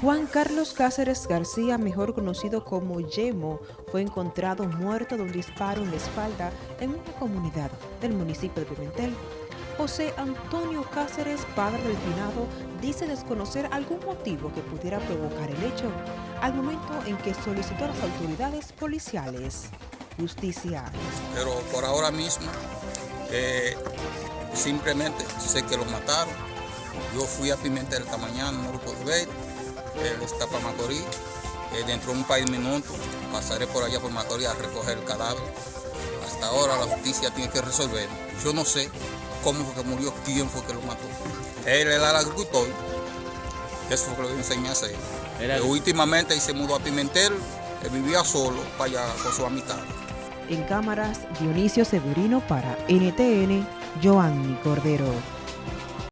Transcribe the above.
Juan Carlos Cáceres García, mejor conocido como Yemo, fue encontrado muerto de un disparo en la espalda en una comunidad del municipio de Pimentel. José Antonio Cáceres, padre del finado, dice desconocer algún motivo que pudiera provocar el hecho, al momento en que solicitó a las autoridades policiales justicia. Pero por ahora mismo, eh, simplemente sé que lo mataron. Yo fui a Pimentel esta mañana, no lo puedo ver él está para Macorís. Eh, dentro de un par de minutos pasaré por allá por Macorís a recoger el cadáver. Hasta ahora la justicia tiene que resolver. Yo no sé cómo fue que murió, quién fue que lo mató. Él era el agricultor. Eso fue lo que le enseñé a hacer. Eh, últimamente él se mudó a Pimentel, él vivía solo para allá con su amistad. En cámaras, Dionisio Severino para NTN, Joanny Cordero.